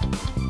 you